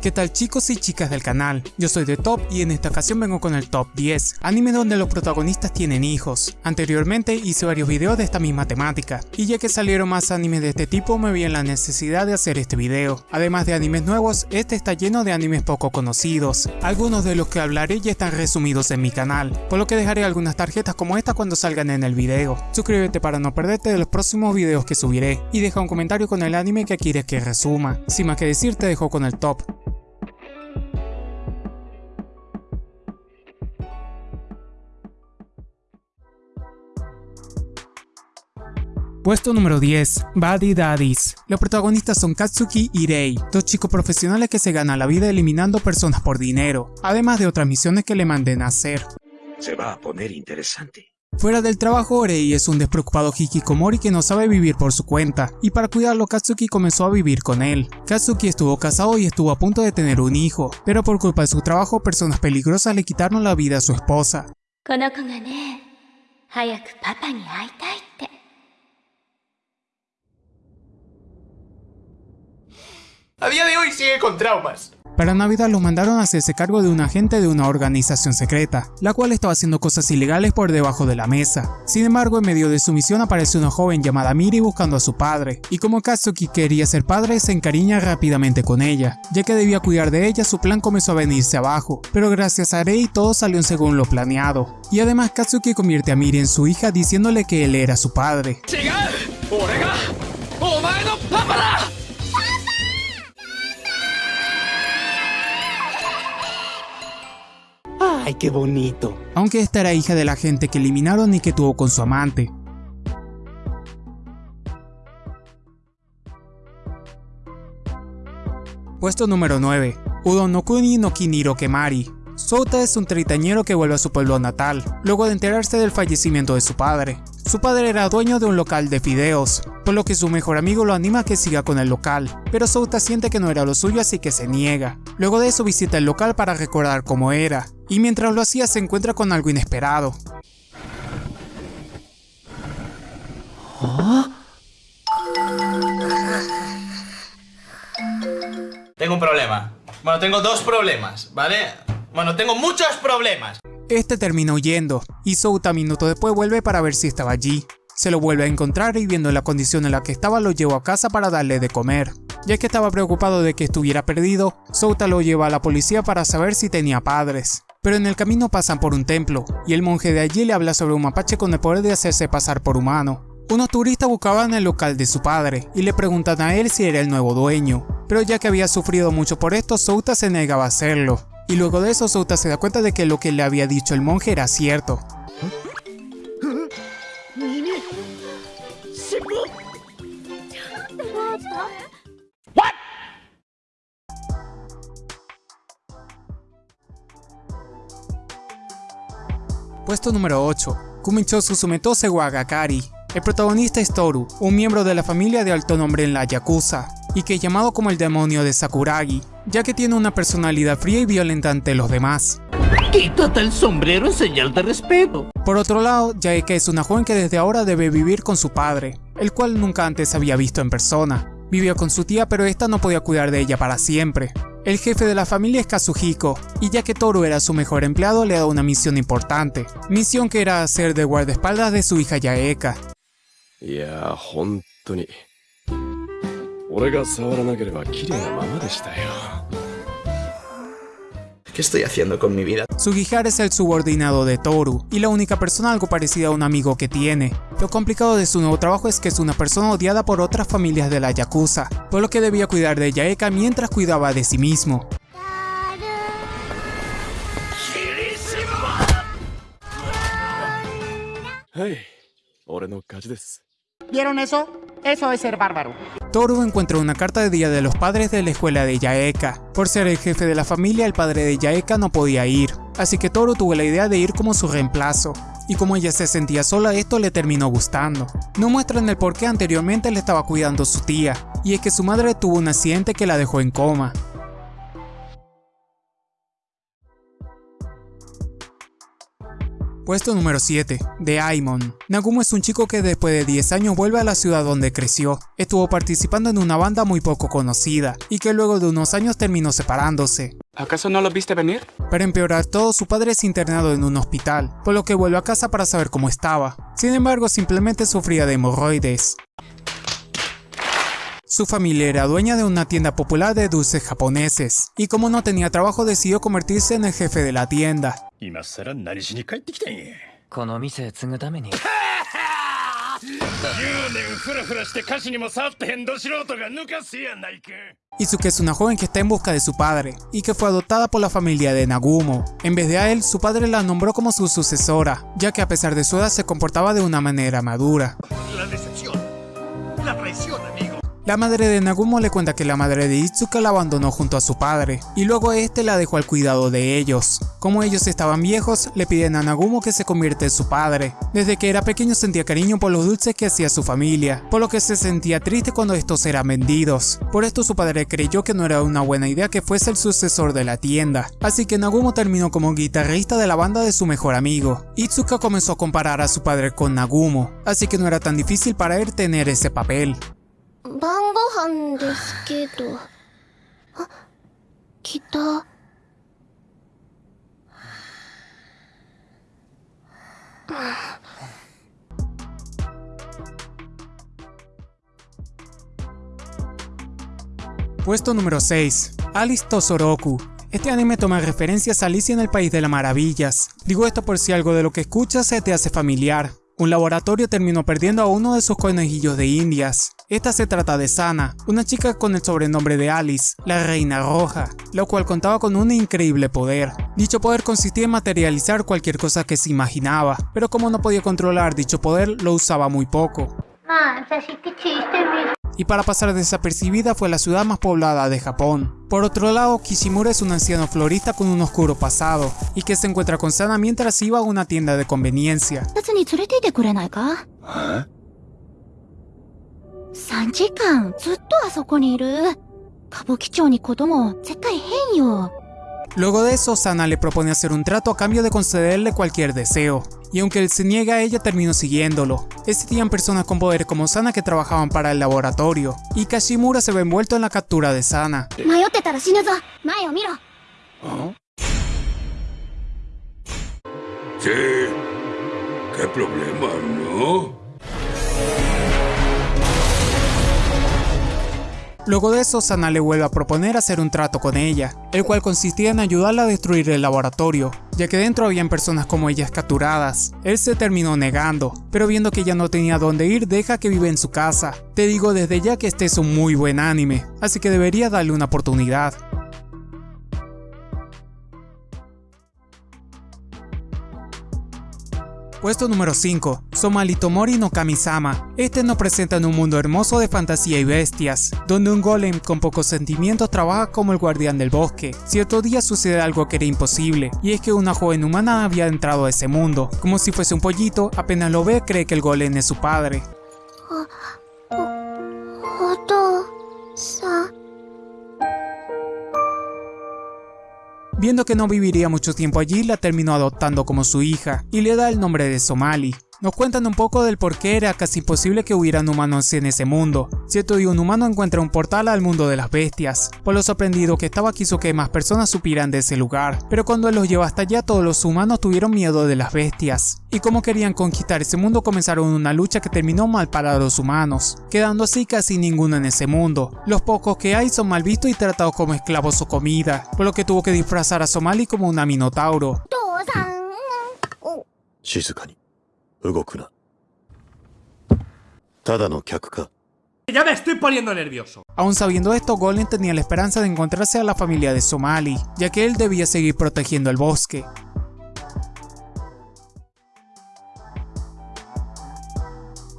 ¿Qué tal chicos y chicas del canal? Yo soy de Top y en esta ocasión vengo con el Top 10, anime donde los protagonistas tienen hijos. Anteriormente hice varios videos de esta misma temática, y ya que salieron más animes de este tipo me vi en la necesidad de hacer este video. Además de animes nuevos, este está lleno de animes poco conocidos. Algunos de los que hablaré ya están resumidos en mi canal, por lo que dejaré algunas tarjetas como esta cuando salgan en el video. Suscríbete para no perderte de los próximos videos que subiré, y deja un comentario con el anime que quieres que resuma. Sin más que decir te dejo con el top. Puesto número 10, Buddy Daddies. Los protagonistas son Katsuki y Rei, dos chicos profesionales que se ganan la vida eliminando personas por dinero, además de otras misiones que le manden a hacer. Se va a poner interesante. Fuera del trabajo, Rei es un despreocupado hikikomori que no sabe vivir por su cuenta, y para cuidarlo Katsuki comenzó a vivir con él. Katsuki estuvo casado y estuvo a punto de tener un hijo, pero por culpa de su trabajo personas peligrosas le quitaron la vida a su esposa. A día de hoy sigue con traumas. Para Navidad los mandaron a hacerse cargo de un agente de una organización secreta, la cual estaba haciendo cosas ilegales por debajo de la mesa. Sin embargo, en medio de su misión aparece una joven llamada Miri buscando a su padre, y como Katsuki quería ser padre, se encariña rápidamente con ella. Ya que debía cuidar de ella, su plan comenzó a venirse abajo, pero gracias a Rei todo salió según lo planeado. Y además Katsuki convierte a Miri en su hija diciéndole que él era su padre. ¡Ay, qué bonito! Aunque esta era hija de la gente que eliminaron y que tuvo con su amante. Puesto número 9. Udo no Kiniro Kemari. Souta es un tritañero que vuelve a su pueblo natal, luego de enterarse del fallecimiento de su padre. Su padre era dueño de un local de fideos, por lo que su mejor amigo lo anima a que siga con el local, pero Souta siente que no era lo suyo así que se niega. Luego de eso visita el local para recordar cómo era, y mientras lo hacía se encuentra con algo inesperado. Tengo un problema. Bueno, tengo dos problemas, ¿vale? Bueno, tengo muchos problemas. Este termina huyendo, y Souta minuto después vuelve para ver si estaba allí. Se lo vuelve a encontrar y viendo la condición en la que estaba lo llevó a casa para darle de comer. Ya que estaba preocupado de que estuviera perdido, Souta lo lleva a la policía para saber si tenía padres. Pero en el camino pasan por un templo, y el monje de allí le habla sobre un mapache con el poder de hacerse pasar por humano. Unos turistas buscaban el local de su padre, y le preguntan a él si era el nuevo dueño. Pero ya que había sufrido mucho por esto, Souta se negaba a hacerlo. Y luego de eso Souta se da cuenta de que lo que le había dicho el monje era cierto. Puesto número 8. Kumicho Susumetose Wagakari. El protagonista es Toru, un miembro de la familia de alto nombre en la Yakuza, y que es llamado como el demonio de Sakuragi, ya que tiene una personalidad fría y violenta ante los demás. Quítate el sombrero en señal de respeto. Por otro lado, Yaeka es una joven que desde ahora debe vivir con su padre, el cual nunca antes había visto en persona. Vivió con su tía pero esta no podía cuidar de ella para siempre. El jefe de la familia es Kazuhiko, y ya que Toru era su mejor empleado le da una misión importante, misión que era hacer de guardaespaldas de su hija Yaeka. ¿Qué estoy haciendo con mi vida? Sugihara es el subordinado de Toru, y la única persona algo parecida a un amigo que tiene. Lo complicado de su nuevo trabajo es que es una persona odiada por otras familias de la Yakuza, por lo que debía cuidar de Yaeka mientras cuidaba de sí mismo. ¿Vieron eso? Eso es ser bárbaro. Toru encuentra una carta de Día de los Padres de la escuela de Yaeka. Por ser el jefe de la familia, el padre de Yaeka no podía ir, así que Toru tuvo la idea de ir como su reemplazo. Y como ella se sentía sola, esto le terminó gustando. No muestran el por qué anteriormente le estaba cuidando su tía, y es que su madre tuvo un accidente que la dejó en coma. Puesto número 7. De Aimon. Nagumo es un chico que después de 10 años vuelve a la ciudad donde creció. Estuvo participando en una banda muy poco conocida y que luego de unos años terminó separándose. ¿Acaso no lo viste venir? Para empeorar todo, su padre es internado en un hospital, por lo que vuelve a casa para saber cómo estaba. Sin embargo, simplemente sufría de hemorroides. Su familia era dueña de una tienda popular de dulces japoneses, y como no tenía trabajo decidió convertirse en el jefe de la tienda. 今さら何しに帰ってきたんやこの店継ぐために10年フラフラして歌詞にも触ってへんど素人が抜かすやないか Izuke es una joven que está en busca de su padre, y que fue adoptada por la familia de Nagumo. En vez de a él, su padre la nombró como su sucesora, ya que a pesar de su edad se comportaba de una manera madura. La decepción La traición, amigo la madre de Nagumo le cuenta que la madre de Itsuka la abandonó junto a su padre, y luego este la dejó al cuidado de ellos. Como ellos estaban viejos, le piden a Nagumo que se convierta en su padre. Desde que era pequeño sentía cariño por los dulces que hacía su familia, por lo que se sentía triste cuando estos eran vendidos. Por esto su padre creyó que no era una buena idea que fuese el sucesor de la tienda, así que Nagumo terminó como guitarrista de la banda de su mejor amigo. Itsuka comenzó a comparar a su padre con Nagumo, así que no era tan difícil para él tener ese papel. 晩ご飯ですけどあ来たうん Puesto número 6. Alice Tozoroku. Este anime toma referencias a Alicia en el País de las Maravillas. Digo esto por si algo de lo que escuchas se te hace familiar. Un laboratorio terminó perdiendo a uno de sus conejillos de indias. esta se trata de Sana, una chica con el sobrenombre de Alice, la Reina Roja, la cual contaba con un increíble poder. Dicho poder consistía en materializar cualquier cosa que se imaginaba, pero como no podía controlar dicho poder, lo usaba muy poco. Y para pasar desapercibida fue la ciudad más poblada de Japón. Por otro lado, Kishimura es un anciano florista con un oscuro pasado, y que se encuentra con Sana mientras iba a una tienda de conveniencia. ¿Eh? 3時間ずっとあそこにいる歌舞伎町に子供絶対変よ Luego de eso, Sana le propone hacer un trato a cambio de concederle cualquier deseo, y aunque él se niega, ella terminó siguiéndolo. Existían personas con poder como Sana que trabajaban para el laboratorio, y Kashimura se ve envuelto en la captura de Sana. 迷ってたら死ぬぞ前を見ろ Sí. ¿Qué problema, no? Luego de eso, Sana le vuelve a proponer hacer un trato con ella, el cual consistía en ayudarla a destruir el laboratorio, ya que dentro habían personas como ellas capturadas. Él se terminó negando, pero viendo que ya no tenía dónde ir, deja que vive en su casa. Te digo desde ya que este es un muy buen anime, así que debería darle una oportunidad. Puesto número 5. Somali Tomori no Kami-sama. Este nos presenta en un mundo hermoso de fantasía y bestias, donde un golem con pocos sentimientos trabaja como el guardián del bosque. Cierto día sucede algo que era imposible, y es que una joven humana había entrado a ese mundo. Como si fuese un pollito, apenas lo ve cree que el golem es su padre. Viendo que no viviría mucho tiempo allí, la terminó adoptando como su hija y le da el nombre de Somali. Nos cuentan un poco del por qué era casi imposible que hubieran humanos en ese mundo. Cierto día un humano encuentra un portal al mundo de las bestias. Por lo sorprendido que estaba quiso que más personas supieran de ese lugar, pero cuando él los llevó hasta allá todos los humanos tuvieron miedo de las bestias. Y como querían conquistar ese mundo comenzaron una lucha que terminó mal para los humanos, quedando así casi ninguno en ese mundo. Los pocos que hay son mal vistos y tratados como esclavos o comida, por lo que tuvo que disfrazar a Somali como una minotauro. 父さんお静かに動くなただの客か Ya me estoy poniendo nervioso. Aún sabiendo esto, Golem tenía la esperanza de encontrarse a la familia de Somali, ya que él debía seguir protegiendo el bosque.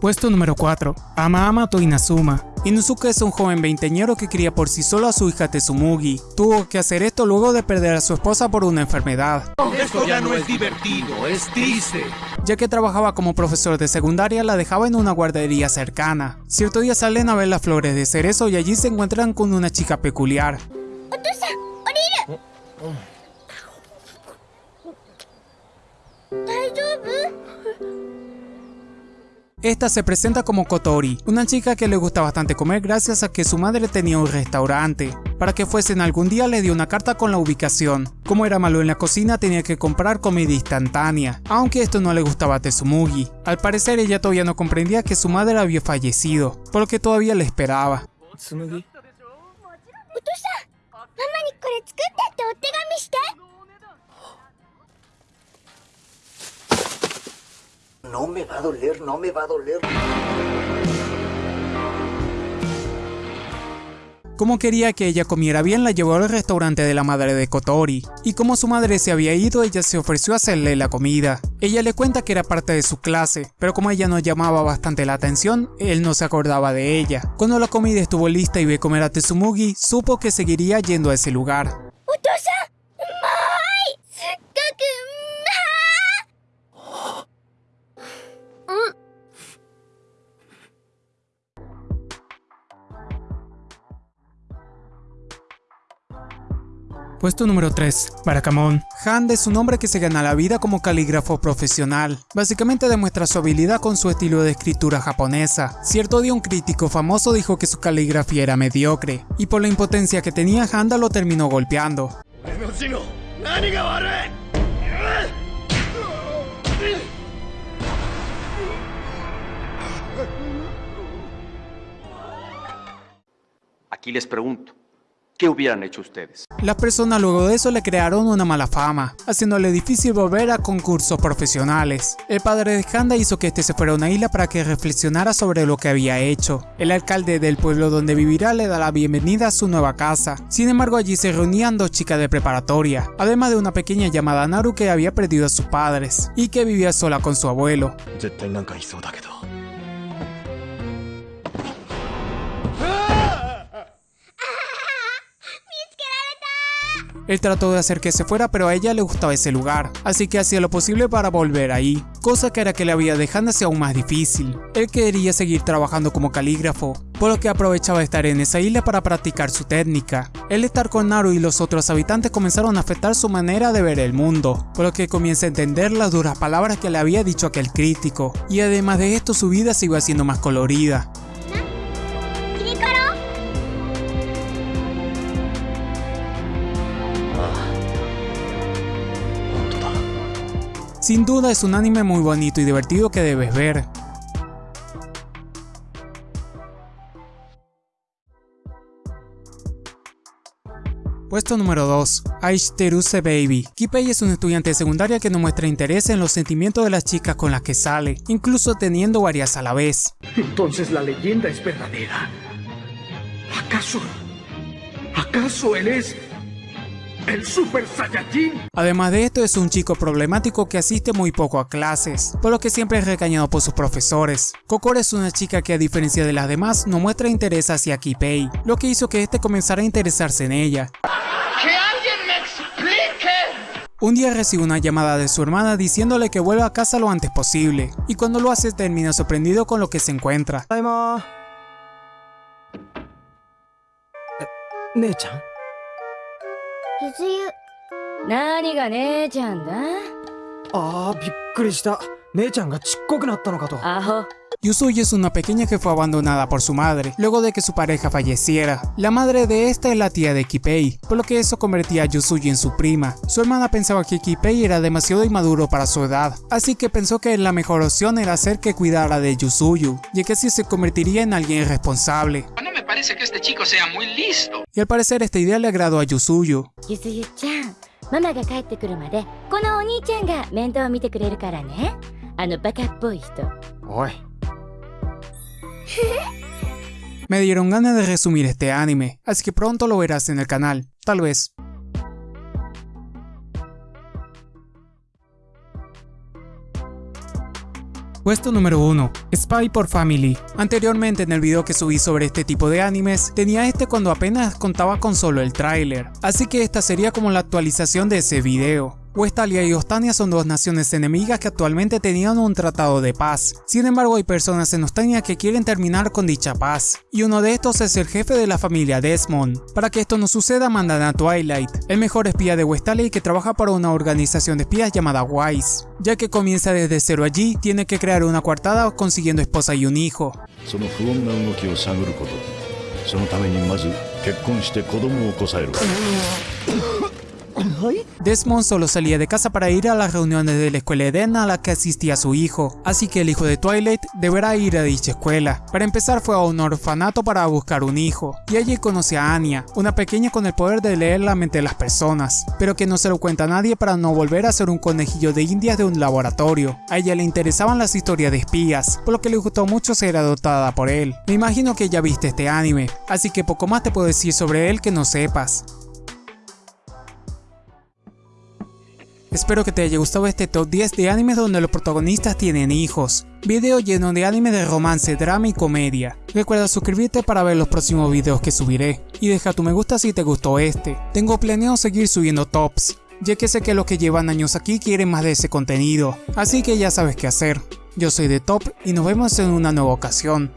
Puesto número 4. Ama Amato Inazuma. Inuzuka es un joven veinteñero que cría por sí solo a su hija Tsumugi. Tuvo que hacer esto luego de perder a su esposa por una enfermedad. Esto ya no es divertido, es triste Ya que trabajaba como profesor de secundaria, la dejaba en una guardería cercana. Cierto día salen a ver las flores de cerezo y allí se encuentran con una chica peculiar. Esta se presenta como Kotori, una chica que le gusta bastante comer gracias a que su madre tenía un restaurante. Para que fuesen algún día le dio una carta con la ubicación. Como era malo en la cocina tenía que comprar comida instantánea, aunque esto no le gustaba a Tsumugi. Al parecer ella todavía no comprendía que su madre había fallecido, por lo que todavía le esperaba. 紬 No me va a doler, no me va a doler. Como quería que ella comiera bien, la llevó al restaurante de la madre de Kotori, y como su madre se había ido, ella se ofreció a hacerle la comida. Ella le cuenta que era parte de su clase, pero como ella no llamaba bastante la atención, él no se acordaba de ella. Cuando la comida estuvo lista y ve comer a Tsumugi, supo que seguiría yendo a ese lugar. Puesto número 3. Baracamón. Hand es un hombre que se gana la vida como calígrafo profesional. Básicamente demuestra su habilidad con su estilo de escritura japonesa. Cierto día un crítico famoso dijo que su caligrafía era mediocre, y por la impotencia que tenía Handa lo terminó golpeando. Aquí les pregunto, ¿qué hubieran hecho ustedes? Las personas luego de eso le crearon una mala fama, haciéndole difícil volver a concursos profesionales. El padre de Handa hizo que este se fuera a una isla para que reflexionara sobre lo que había hecho. El alcalde del pueblo donde vivirá le da la bienvenida a su nueva casa. Sin embargo allí se reunían dos chicas de preparatoria, además de una pequeña llamada Naru que había perdido a sus padres, y que vivía sola con su abuelo. Él trató de hacer que se fuera pero a ella le gustaba ese lugar, así que hacía lo posible para volver ahí, cosa que era que la vida de Hannah sea aún más difícil. Él quería seguir trabajando como calígrafo, por lo que aprovechaba estar en esa isla para practicar su técnica. El estar con Naru y los otros habitantes comenzaron a afectar su manera de ver el mundo, por lo que comienza a entender las duras palabras que le había dicho aquel crítico, y además de esto su vida se iba haciendo más colorida. Sin duda es un anime muy bonito y divertido que debes ver. Puesto número 2. Aishiteruse Baby. Kipei es un estudiante de secundaria que no muestra interés en los sentimientos de las chicas con las que sale, incluso teniendo varias a la vez. Entonces la leyenda es verdadera. ¿Acaso? ¿Acaso él es el Super Saiyajin? Además de esto es un chico problemático que asiste muy poco a clases, por lo que siempre es recañado por sus profesores. Kokoro es una chica que a diferencia de las demás no muestra interés hacia Kipei, lo que hizo que este comenzara a interesarse en ella. Un día recibe una llamada de su hermana diciéndole que vuelva a casa lo antes posible, y cuando lo hace termina sorprendido con lo que se encuentra. 姉ちゃんゆずゆ何が姉ちゃんだあーびっくりした姉ちゃんがちっこくなったのかとアホ Yusuyi es una pequeña que fue abandonada por su madre, luego de que su pareja falleciera. La madre de esta es la tía de Kipei, por lo que eso convertía a Yusuyi en su prima. Su hermana pensaba que Kipei era demasiado inmaduro para su edad, así que pensó que la mejor opción era hacer que cuidara de Yusuyu, ya que así se convertiría en alguien responsable. parece que este chico sea muy listo. Y al parecer esta idea le agradó a Yusuyo. Yusuyo-chan, mamá kono oni-chan ga mite kureru kara ne. Ano Me dieron ganas de resumir este anime, así que pronto lo verás en el canal, tal vez. Puesto número 1. Spy por Family. Anteriormente en el video que subí sobre este tipo de animes, tenía este cuando apenas contaba con solo el tráiler, así que esta sería como la actualización de ese video. Westalia y Ostania son dos naciones enemigas que actualmente tenían un tratado de paz. Sin embargo, hay personas en Ostania que quieren terminar con dicha paz, y uno de estos es el jefe de la familia Desmond. Para que esto no suceda, mandan a Twilight, el mejor espía de Westalia y que trabaja para una organización de espías llamada WISE. Ya que comienza desde cero allí, tiene que crear una coartada consiguiendo esposa y un hijo. Desmond solo salía de casa para ir a las reuniones de la escuela Eden a la que asistía su hijo, así que el hijo de Twilight deberá ir a dicha escuela. Para empezar fue a un orfanato para buscar un hijo, y allí conoce a Anya, una pequeña con el poder de leer la mente de las personas, pero que no se lo cuenta a nadie para no volver a ser un conejillo de indias de un laboratorio. A ella le interesaban las historias de espías, por lo que le gustó mucho ser adoptada por él. Me imagino que ya viste este anime, así que poco más te puedo decir sobre él que no sepas. Espero que te haya gustado este top 10 de animes donde los protagonistas tienen hijos. Video lleno de anime de romance, drama y comedia. Recuerda suscribirte para ver los próximos videos que subiré. Y deja tu me gusta si te gustó este. Tengo planeado seguir subiendo tops, ya que sé que los que llevan años aquí quieren más de ese contenido. Así que ya sabes qué hacer. Yo soy de Top y nos vemos en una nueva ocasión.